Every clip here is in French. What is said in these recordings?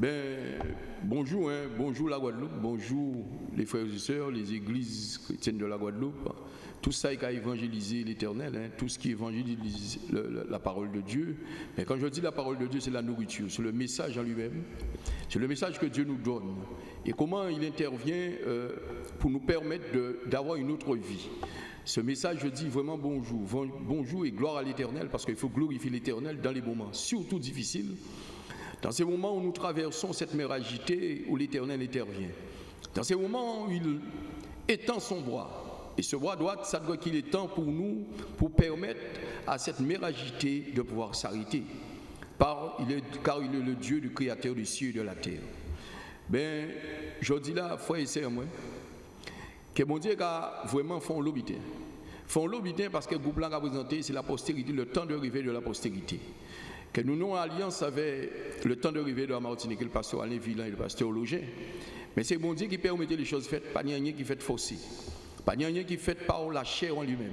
Ben, bonjour, hein, bonjour la Guadeloupe, bonjour les frères et sœurs, les églises chrétiennes de la Guadeloupe. Tout ça est à évangéliser l'éternel, hein, tout ce qui évangélise la parole de Dieu. Mais quand je dis la parole de Dieu, c'est la nourriture, c'est le message en lui-même, c'est le message que Dieu nous donne. Et comment il intervient euh, pour nous permettre d'avoir une autre vie. Ce message, je dis vraiment bonjour, bonjour et gloire à l'éternel, parce qu'il faut glorifier l'éternel dans les moments surtout difficiles dans ces moments où nous traversons cette mer agitée, où l'Éternel intervient. Dans ces moments où il étend son bras. Et ce bras droit, ça doit qu'il temps pour nous, pour permettre à cette mer agitée de pouvoir s'arrêter. Car il, est, le Dieu du Créateur du ciel et de la terre. Ben, je dis là, frère et sœurs, moi, que mon Dieu a vraiment fait l'obité. Font l'obité parce que le groupe a présenté, c'est la postérité, le temps de rêver de la postérité que nous nous alliance avec le temps d'arrivée de la Martinique, le pasteur Alain Villain et le pasteur Loger. Mais c'est bon Dieu qui permet les choses faites, pas rien qui fait faussé. Pas rien qui fait par la chair en lui-même.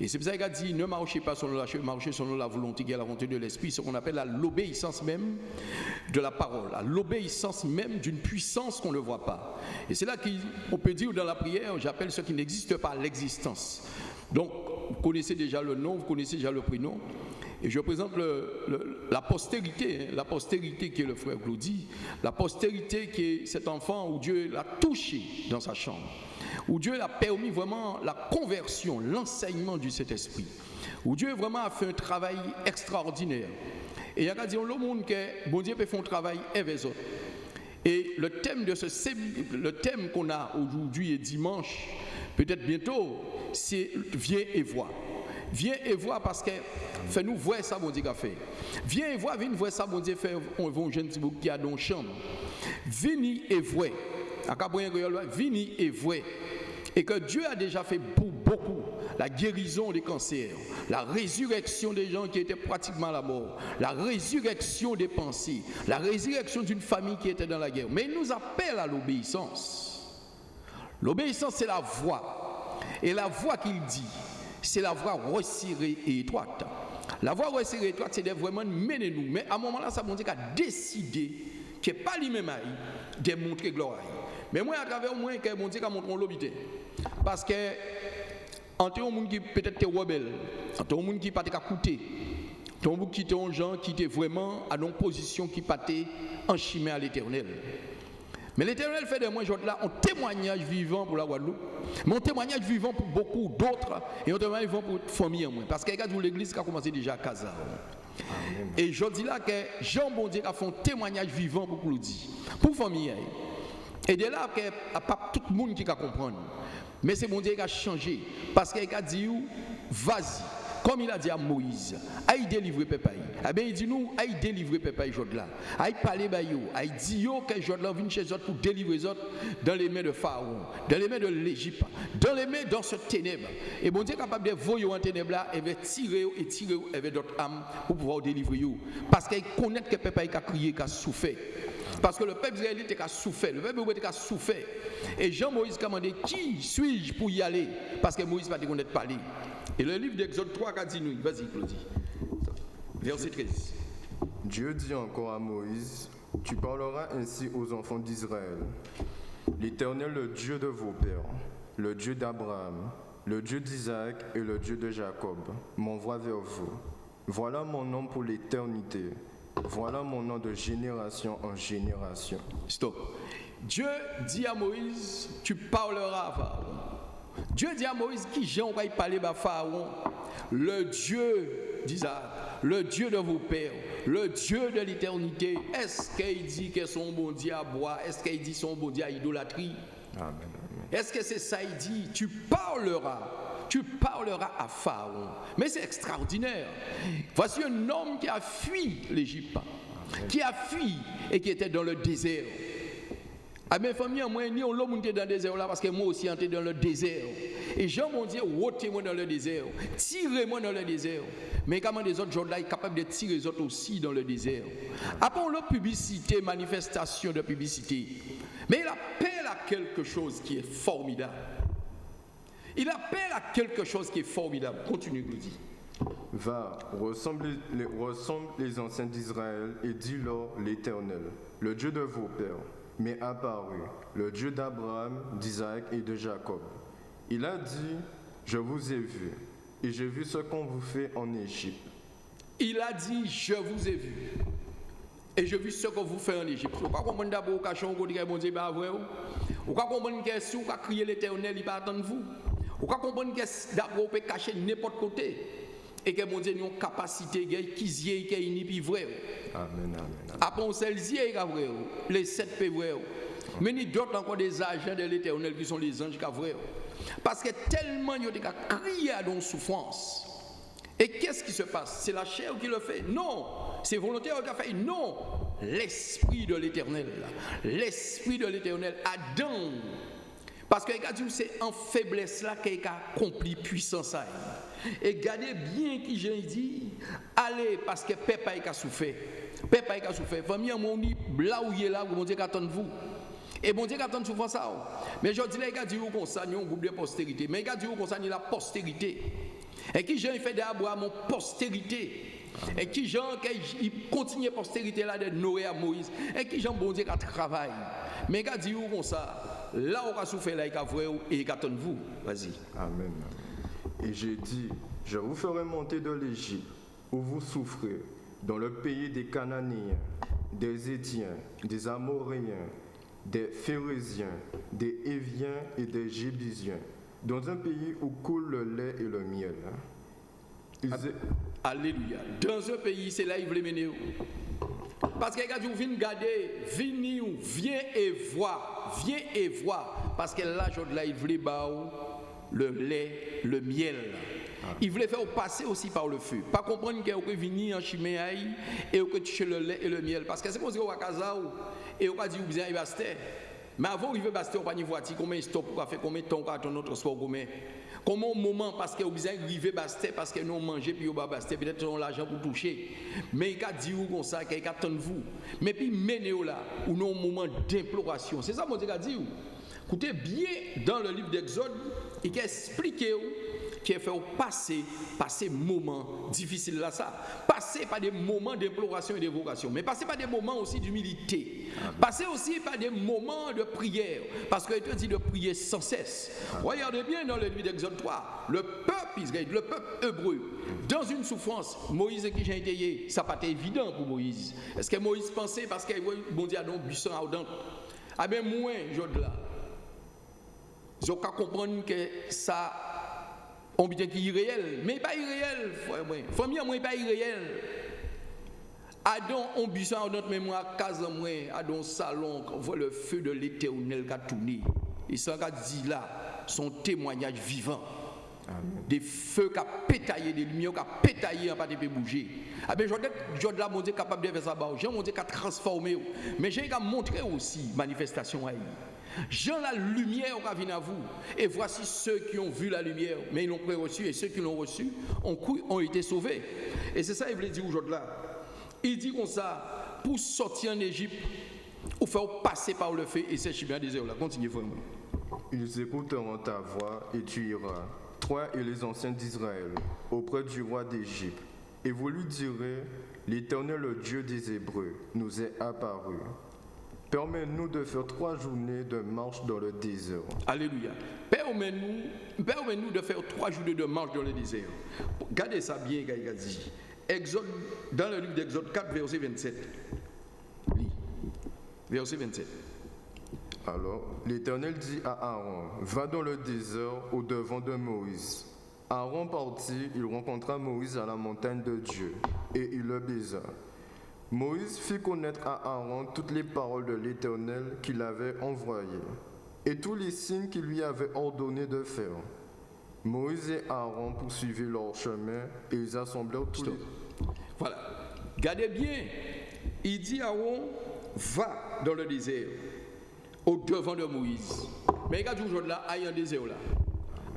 Et c'est pour ça qu'il a dit ne marchez pas selon la chair, marchez selon la volonté qui est la volonté de l'esprit, ce qu'on appelle l'obéissance même de la parole, l'obéissance même d'une puissance qu'on ne voit pas. Et c'est là qu'on peut dire dans la prière, j'appelle ce qui n'existe pas l'existence. Donc, vous connaissez déjà le nom, vous connaissez déjà le prénom. Et je présente la postérité, hein, la postérité qui est le frère Claudie, la postérité qui est cet enfant où Dieu l'a touché dans sa chambre, où Dieu a permis vraiment la conversion, l'enseignement du Saint-Esprit, où Dieu vraiment a fait un travail extraordinaire. Et il y a dit, le monde que bon Dieu peut faire un travail avec Et le thème de ce le thème qu'on a aujourd'hui et dimanche, peut-être bientôt, c'est viens et vois. Viens et vois parce que fais-nous voir ça, mon Dieu, qu'a fait. Viens et vois, viens voir ça, mon Dieu, fait on va un jeune qui a dans chambre. Viens et vois? Viens et vois. Et que Dieu a déjà fait pour beaucoup la guérison des cancers, la résurrection des gens qui étaient pratiquement à la mort, la résurrection des pensées, la résurrection d'une famille qui était dans la guerre. Mais il nous appelle à l'obéissance. L'obéissance, c'est la voix. Et la voix qu'il dit, c'est la voie resserrée et étroite. La voie resserrée et étroite, c'est vraiment mener nous. Mais à un moment là, ça veut dire a décidé que pas lui-même de montrer gloire. Mais moi, à travers moi, que mon Dieu a montré l'obité. Parce que, entre un monde qui peut-être est rebelle, entre un monde qui pas coûté, entre un monde qui est gens qui était vraiment à une position qui pas en chimie à l'éternel. Mais l'Éternel fait de moi là un témoignage vivant pour la Guadeloupe, mais un témoignage vivant pour beaucoup d'autres et un témoignage vivant pour famille moi. Parce que l'église qui a commencé déjà à Casa. Et je dis là que Jean Bondier a fait un témoignage vivant pour Claudie, pour famille. Et de là, il n'y a pas tout le monde qui va comprendre. Mais c'est Bondier qui a changé. Parce qu'il a dit, vas-y comme il a dit à Moïse, aïe délivrer peuple. Eh bien, il dit nous, aïe délivrer peuple là. Aïe parler ba yo, aïe dit yo que jod là vient chez eux pour délivrer eux dans les mains de Pharaon, dans les mains de l'Égypte, dans les mains dans ce ténèbre. Et bon Dieu capable de voyer en ténèbre là et va tirer et tirer avec d'autres âmes pour pouvoir délivrer yo parce qu'il connaît que peuple a crié, a souffert. Parce que le peuple israélite a souffert, le peuple a souffert. Et Jean-Moïse a demandé qui suis-je pour y aller? Parce que Moïse dire pas parler. Et le livre d'Exode 3 a dit nous, vas-y Claudie. Verset 13. Dieu dit encore à Moïse, tu parleras ainsi aux enfants d'Israël. L'Éternel, le Dieu de vos pères, le Dieu d'Abraham, le Dieu d'Isaac et le Dieu de Jacob, m'envoie vers vous. Voilà mon nom pour l'éternité. Voilà mon nom de génération en génération. Stop. Dieu dit à Moïse, tu parleras à Pharaon. Dieu dit à Moïse qui j'ai envoyé parler à Pharaon, le Dieu d'Isaac, le Dieu de vos pères, le Dieu de l'éternité. Est-ce qu'il dit que son bon Dieu à boire Est-ce qu'il dit son bon Dieu à idolâtrie? Est-ce que c'est ça il dit? Tu parleras tu parleras à Pharaon. Mais c'est extraordinaire. Voici un homme qui a fui l'Égypte, qui a fui et qui était dans le désert. À mes familles, moi, ni on l'a monté dans le désert là parce que moi aussi, j'étais dans le désert. Et Jean m'ont dit, ôtez-moi dans le désert, tirez-moi dans le désert. Mais comment les autres gens là sont capables de tirer les autres aussi dans le désert? Après, on a publicité, manifestation de publicité. Mais il appelle à quelque chose qui est formidable. Il appelle à quelque chose qui est formidable. Continue, Glody. Va, ressemble les, ressemble les anciens d'Israël et dis-leur l'Éternel, le Dieu de vos pères, m'est apparu, le Dieu d'Abraham, d'Isaac et de Jacob. Il a dit, je vous ai vu, et j'ai vu ce qu'on vous fait en Égypte. Il a dit, je vous ai vu. Et je vu ce que vous faites en Égypte. Vous ne comprenez d'abord vous dites bon Dieu pas. Vous ne comprenez vous ne comprenez vous pouvez cacher n'importe côté. Et que mon Dieu a une capacité qui est qui est vrai. Amen, amen. Après, celle-ci est vrai. Les sept est vrai. Mais il y a d'autres encore des agents de l'éternel qui sont les anges qui vrai. Parce que tellement il y a crié à dans souffrance. Et qu'est-ce qui se passe? C'est la chair qui le fait Non. C'est volontaire qui a fait Non. L'esprit de l'éternel. L'esprit de l'éternel. Adam. Parce que c'est en faiblesse là qu'il a accompli puissance. Et gardez bien qui j'ai dit, allez parce que papa a souffert. Papa a souffert. Famille, mon dit, là où il est là, mon Dieu attend vous. Et mon Dieu attend souvent ça. Mais je dis, les gars, disent qu'on ça, un groupe de postérité. Mais les gars, disent qu'on ça, la postérité. Et qui j'ai fait d'Abraham mon postérité? Et qui Jean il continue postérité là de Noé à Moïse. Et qui Jean bon Dieu qui travaille. Mais gars dit comme ça, là on a souffert là il a vrai et il attend vous. Vas-y. Amen. Et j'ai dit, je vous ferai monter de l'Égypte où vous souffrez dans le pays des Cananéens, des Étiens, des Amoréens, des Phérésiens, des Éviens et des Jébusiens dans un pays où coule le lait et le miel. Hein. Alléluia. Dans un pays, c'est là qu'il veut mener. Parce que quand vous venez garder, venez, viens et vois, viens et vois. Parce que là, là, il voulait le lait, le miel. Il voulait faire passer aussi par le feu. Pas comprendre qu'il peut venir en chiméaï et que tu le lait et le miel. Parce que c'est comme si on va et on va dire, vous avez mais avant d'arriver à Basté, on pas voiture, combien de faire, combien de temps pour notre transport, combien Comment un moment, parce besoin d'arriver à Basté, parce que nous mangeons, puis va Basté, peut-être on l'argent pour toucher. Mais il a dit comme ça, qu'il attend vous. Mais puis, menez là, ou non, un moment d'imploration. C'est ça, mon Dieu a dit. Écoutez bien dans le livre d'Exode, il a expliqué qui a fait passer par ces moments difficiles là ça. Passer par des moments d'imploration et d'évocation, mais passer par des moments aussi d'humilité. Passer aussi par des moments de prière, parce qu'il te dit de prier sans cesse. Regardez bien dans le livre d'Exode 3, le peuple Israël, le peuple hébreu, dans une souffrance, Moïse qui j'ai été, ça n'a pas été évident pour Moïse. Est-ce que Moïse pensait parce qu'il bon Dieu donc buisson ardent Ah bien moins, je là. Je comprendre que ça on dit qu'il est irréel, mais pas irréel, frère. Famille moi pas irréel. Adon on buisson dans notre mémoire case moi, adon salon, on voit le feu de l'Éternel qui a tourné. Et ça qui dit là, son témoignage vivant. Des feux qui ont pétaillé, des lumières qui ont pétaillé, en pas de bouger. Ah ben, je là, mon Dieu, capable de faire ça, j'ai mon Dieu qui a transformé. Mais j'ai montré aussi manifestation à Jean la lumière venir à vous. Et voici ceux qui ont vu la lumière, mais ils l'ont pas reçu, et ceux qui l'ont reçu ont, ont été sauvés. Et c'est ça qu'il voulait dire aujourd'hui. Il dit comme ça, pour sortir en Égypte, ou faire passer par le feu, et c'est bien désert là. Continuez vraiment. Ils écouteront ta voix, et tu iras, toi et les anciens d'Israël, auprès du roi d'Égypte. Et vous lui direz, l'Éternel, Dieu des Hébreux, nous est apparu. Permets-nous de faire trois journées de marche dans le désert. Alléluia. Permets-nous permets de faire trois journées de marche dans le désert. Gardez ça bien, dit. Exode, dans le livre d'Exode 4, verset 27. Oui. Verset 27. Alors, l'Éternel dit à Aaron, va dans le désert au devant de Moïse. Aaron partit, il rencontra Moïse à la montagne de Dieu, et il le baisa. Moïse fit connaître à Aaron toutes les paroles de l'Éternel qu'il avait envoyées et tous les signes qu'il lui avait ordonné de faire. Moïse et Aaron poursuivirent leur chemin et ils assemblèrent tous les... Voilà. Gardez bien. Il dit à Aaron, va dans le désert, au devant de Moïse. Mais regarde aujourd'hui là, il y a un désert là.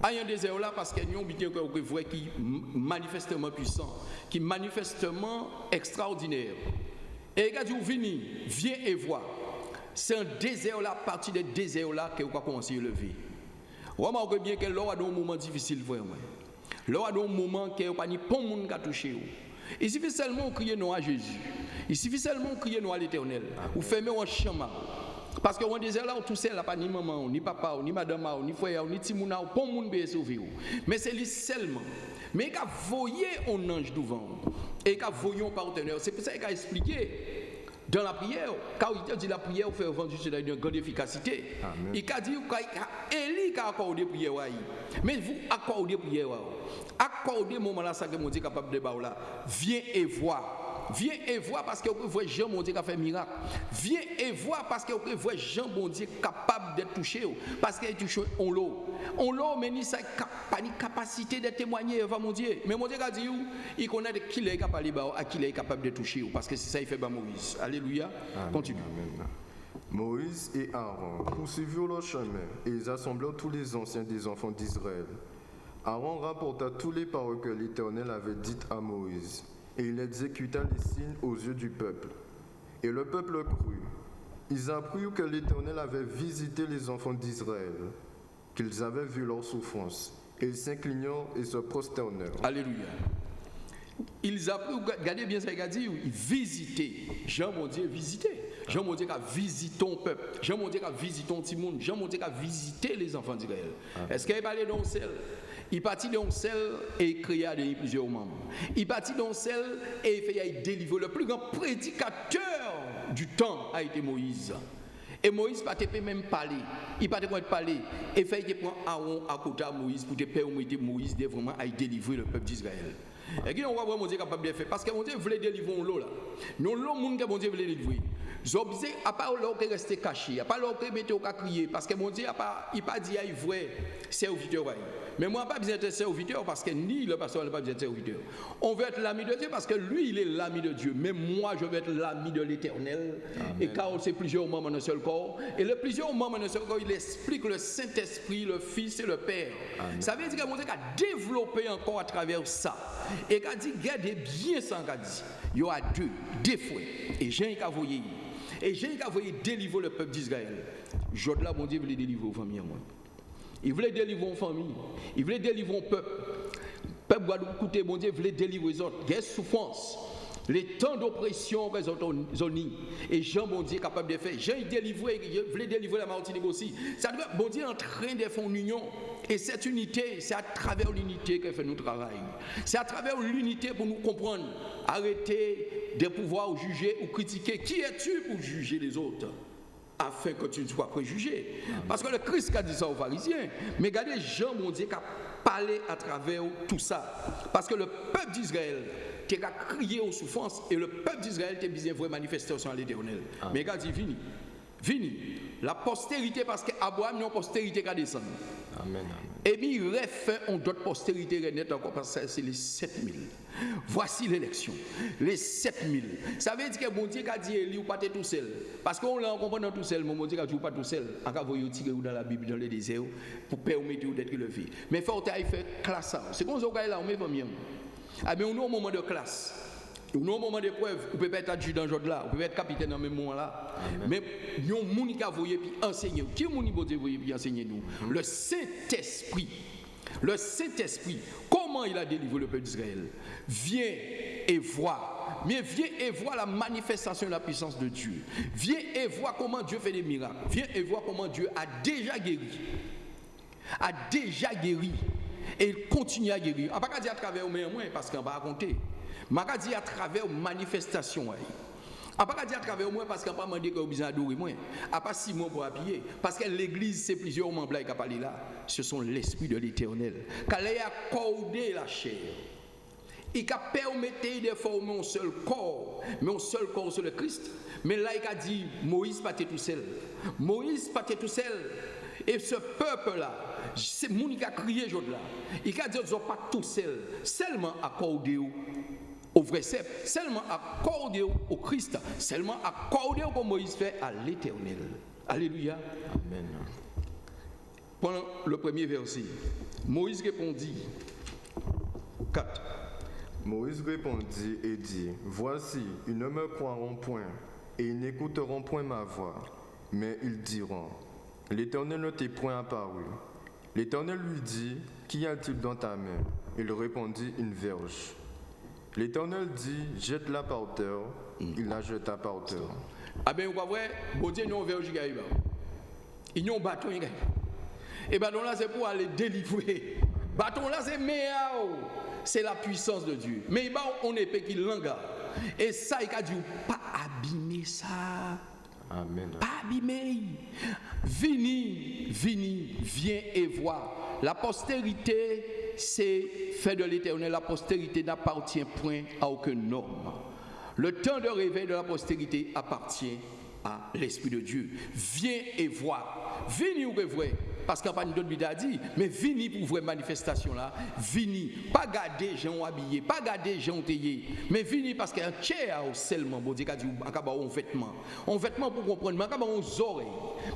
Il y a un désert là parce qu'il y a un vrai qui manifestement puissant, qui manifestement extraordinaire. Et il dit, venez, viens et vois. C'est un désert là, partie des déserts là que vous commencer à lever. Remarquez bien que l'homme a un moment difficile vraiment. Y a un moment qui pas ni monde qui touché. Il suffit seulement de crier non à Jésus. Il suffit seulement de crier non à l'éternel. Ou fermer un chemin. Parce que on disait là, tout seul, pas ni maman, ni papa, ni madame, ni frère, ni timouna, pas monde sauver. Mais c'est lui seulement. Mais il a voyé un ange devant. Et il a voyé un partenaire. C'est pour ça qu'il a expliqué dans la prière, quand il dit la prière fait vendu c'est une grande efficacité. Il a dit Élie a accordé prière Mais vous accordez prière accordez moment là ça que mon Dieu capable de là. Viens et vois. Viens et vois parce que vous voyez Jean bon Dieu qui a fait miracle. Viens et vois parce que vous voyez Jean bon Dieu capable d'être touché. Parce qu'il est touché en l'eau. En l'eau, mais il de capacité de témoigner devant mon Dieu. Mais mon Dieu a dit, il connaît qui est capable de à qui est capable de toucher. Parce que c'est ça qu'il fait Moïse. Alléluia. Continue. Moïse et Aaron poursuivirent leur chemin et ils assemblèrent tous les anciens des enfants d'Israël. Aaron rapporta tous les paroles que l'Éternel avait dites à Moïse et il exécuta les signes aux yeux du peuple. Et le peuple crut. Ils apprirent que l'Éternel avait visité les enfants d'Israël, qu'ils avaient vu leur souffrance. Et ils s'inclinèrent et se prosternèrent. Alléluia. Ils apprirent, regardez bien ça, dit, visiter. Jean mon Dieu, visiter. Jean mon Dieu a visité ton peuple. Jean mon Dieu a visité ton petit monde. Jean mon Dieu a visité les enfants d'Israël. Est-ce qu'il dans le ciel? Il partit dans celle et créa plusieurs membres. Il partit dans celle et fait délivrer. Le plus grand prédicateur du temps a été Moïse. Et Moïse pas peut même parler. Il pas parler. Et fait il prend Aaron à côté de Moïse pour te permettre Moïse de vraiment délivrer le peuple d'Israël. Et qui on voit vraiment Dieu capable de faire parce que mon Dieu voulait délivrer l'eau là. Non l'eau monde que mon Dieu voulait délivrer. Zobze à part l'eau qui resté caché, à part l'eau qui mettait au crier parce que mon Dieu a pas il pas dit à vrai serviteur mais moi, pas besoin d'être serviteur parce que ni le pasteur n'a pas besoin de serviteur. On veut être l'ami de Dieu parce que lui, il est l'ami de Dieu. Mais moi, je veux être l'ami de l'éternel. Et car c'est plusieurs membres dans un seul corps. Et le plusieurs membres dans un seul corps, il explique le Saint-Esprit, le Fils et le Père. Ça veut dire que mon Dieu a développé encore à travers ça. Et qu'il a dit, gardez bien ça, qu'il a dit. Il y aura deux, deux fois. Et j'ai un voyé. Et j'ai un voyé délivrer le peuple d'Israël. Je là, mon Dieu les délivrer aux familles. Il voulait délivrer une famille. Il voulait délivrer un peuple. Le peuple Guadeloupe, écoutez, mon Dieu, voulait délivrer les autres. A souffrance. Les temps d'oppression que les Et Jean, bon Dieu, capable de faire. Jean, il délivrait, il voulait délivrer la Martinique aussi. Ça veut bon Dieu, en train de faire une union. Et cette unité, c'est à travers l'unité que fait notre travail. C'est à travers l'unité pour nous comprendre. Arrêter de pouvoir juger ou critiquer. Qui es-tu pour juger les autres? Afin que tu ne sois préjugé. Parce que le Christ a dit ça aux pharisiens. Mais regardez Jean, mon Dieu, qui a parlé à travers tout ça. Parce que le peuple d'Israël qui a crié aux souffrances et le peuple d'Israël a besoin de manifestation à l'éternel. Mais il a dit, vini, vini. La postérité, parce qu'Abraham, une postérité qui a descendu. Amen, Et puis refait en d'autres postérités net encore parce que c'est les 7000. Voici l'élection. Les 7000. Ça veut dire que mon Dieu a dit Élie ou pas tout seul. Parce qu'on l'a compris tout seul, mon Dieu a dit pas tout seul. En cas vous tirer dans la Bible dans le désert pour permettre d'être élevé. Mais il faut faire classe C'est comme ça qu'on là, on met pas mieux. Ah mais on est au moment de classe. Au moment d'épreuve, vous pouvez être adjudant là, vous pouvez être capitaine dans le même moment là. Mais il y a un monde qui a voyé puis enseigner. Qui est monde qui a voyé puis enseigner nous? Le Saint-Esprit. Le Saint-Esprit, comment il a délivré le peuple d'Israël? Viens et vois. Mais viens et vois la manifestation de la puissance de Dieu. Viens et vois comment Dieu fait des miracles. Viens et vois comment Dieu a déjà guéri. A déjà guéri. Et il continue à guérir. On ne va pas dire à travers moi, parce qu'on va raconter. Je dire à travers manifestation. Je ne pas dire à travers moi parce qu'on pas demandé vous besoin d'adorer moi. À pas six mois pour appuyer. Parce que l'église, c'est plusieurs membres qui parlé là. Ce sont l'esprit de l'éternel. Quand il a accordé la chair. Il a permis de former un seul corps. Mais un seul corps, c'est le Christ. Mais là, il a dit Moïse pas tout seul. Moïse pas tout seul. Et ce peuple-là, c'est mon qui a crié aujourd'hui là. Il a dit qu'ils pas tout seul. Seulement accordé au vrai cep, seulement accordé au Christ, seulement accordé comme Moïse fait à l'éternel. Alléluia. Amen. Pendant le premier verset, Moïse répondit 4. Moïse répondit et dit, Voici, ils ne me croiront point, et ils n'écouteront point ma voix, mais ils diront, L'Éternel ne t'est point apparu. L'Éternel lui dit, Qu'y a-t-il dans ta main? Il répondit, une verge. L'Éternel dit, jette-la par terre. Il la jeta par terre. Ah ben, vous voyez, bon Dieu, nous, verge. Il y a un bâton. Et bâton là, c'est pour aller délivrer. Bâton là, c'est meilleur. C'est la puissance de Dieu. Mais on est épée qui l'enga. Et ça, il a dit, pas abîmer ça. Amen. Pas. Vini, vini, viens et vois. La postérité, c'est fait de l'éternel. La postérité n'appartient point à aucun homme. Le temps de réveil de la postérité appartient à l'Esprit de Dieu. Viens et vois. Vini ou vrai parce qu'il n'y a pas d'autre a dit, mais vini pour vraie manifestation là, vini, pas garder gens habillés, pas garder gens taillés, mais vini parce qu'il y a un tiers seulement, bon Dieu un vêtement, un vêtement pour comprendre, mais un oreilles,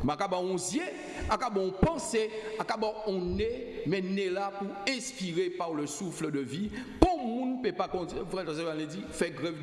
mais un yeux, un pensée, un nez, mais nez là pour inspirer par le souffle de vie, pour ne peut pas frère dit, fait grève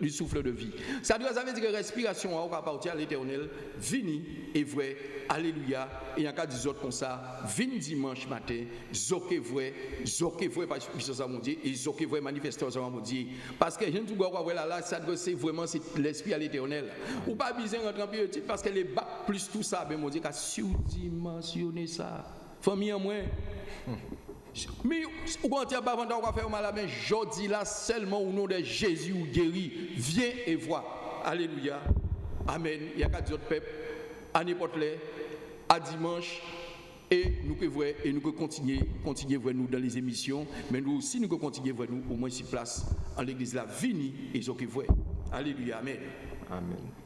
du souffle de vie. Ça veut dire que respiration appartient à l'éternel, vini et vrai, alléluia, et il y a qu'à dire comme ça, vin dimanche matin, zoke vrai, zoke vrai parce que ça mon Dieu, et zoke vrai manifestation mon Dieu. Parce que je ne vois pas là, ça c'est vraiment l'esprit à l'éternel. Ou pas besoin de rentrer en petit parce que les bacs plus tout ça, ben mon Dieu, qu'a surdimensionné ça. Famille en moins. Mais tu pas on va faire mal à main, je dis là seulement au nom de Jésus ou guéri, viens et vois. Alléluia. Amen. Il y a qu'à dire peuple, à n'importe à dimanche, et nous pouvons et nous continuer continuer voir nous dans les émissions mais nous aussi nous continuer voir nous au moins si place en l'église la vini et ce que Alléluia amen amen